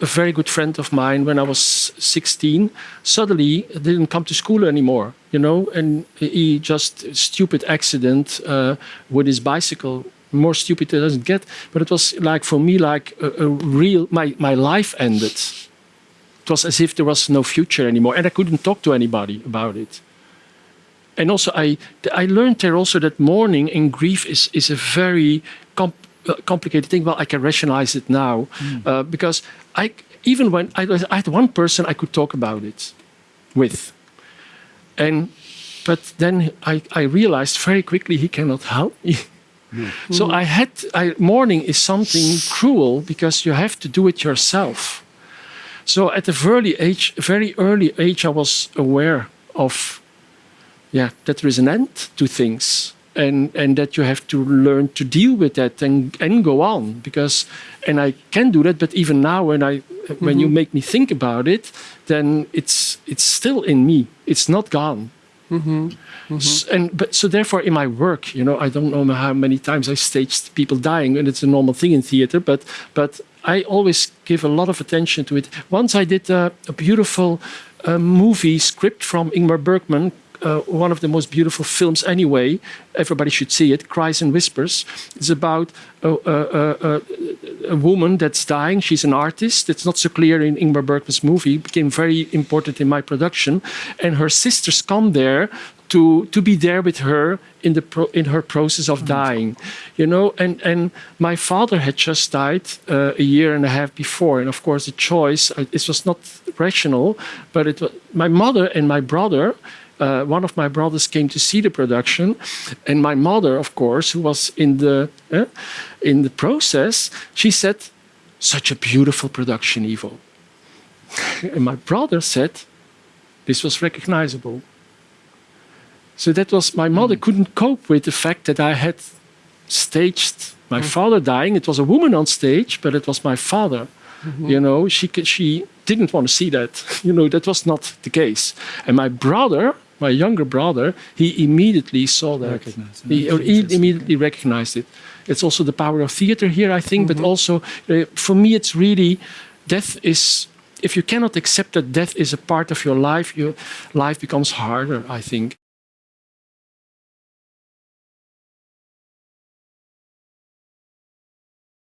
A very good friend of mine, when I was 16, suddenly didn't come to school anymore, you know, and he just stupid accident uh, with his bicycle. More stupid it doesn't get, but it was like for me like a, a real my my life ended. It was as if there was no future anymore, and I couldn't talk to anybody about it. And also, I I learned there also that mourning and grief is is a very complicated thing. Well, I can rationalize it now mm. uh, because I even when I, I, had one person I could talk about it with, and but then I, I realized very quickly he cannot help me. Mm. So I had I, mourning is something cruel because you have to do it yourself. So at a very age, very early age, I was aware of, yeah, that there is an end to things, and and that you have to learn to deal with that and and go on because, and I can do that. But even now, when I when mm -hmm. you make me think about it, then it's it's still in me. It's not gone. Mm -hmm. Mm -hmm. and but so therefore in my work you know i don't know how many times i staged people dying and it's a normal thing in theater but but I always give a lot of attention to it. Once I did a, a beautiful uh, movie script from Ingmar Bergman, uh, one of the most beautiful films anyway. Everybody should see it, Cries and Whispers. It's about a, a, a, a, woman that's dying. She's an artist. It's not so clear in Ingmar Bergman's movie. It became very important in my production. And her sisters come there to to be there with her in the pro, in her process of dying, you know. And and my father had just died uh, a year and a half before, and of course the choice uh, it was not rational, but it was my mother and my brother. Uh, one of my brothers came to see the production, and my mother, of course, who was in the uh, in the process, she said, "Such a beautiful production, Ivo." and my brother said, "This was recognizable." So that was, my mother mm. couldn't cope with the fact that I had staged my mm. father dying. It was a woman on stage, but it was my father. Mm -hmm. You know, she, she didn't want to see that. You know, that was not the case. And my brother, my younger brother, he immediately saw that. He, he, immediately recognized it. It's also the power of theater here, I think, -hmm. but mm-hmm. also uh, for me, it's really, death is if you cannot accept that death is a part of your life, your life becomes harder, I think.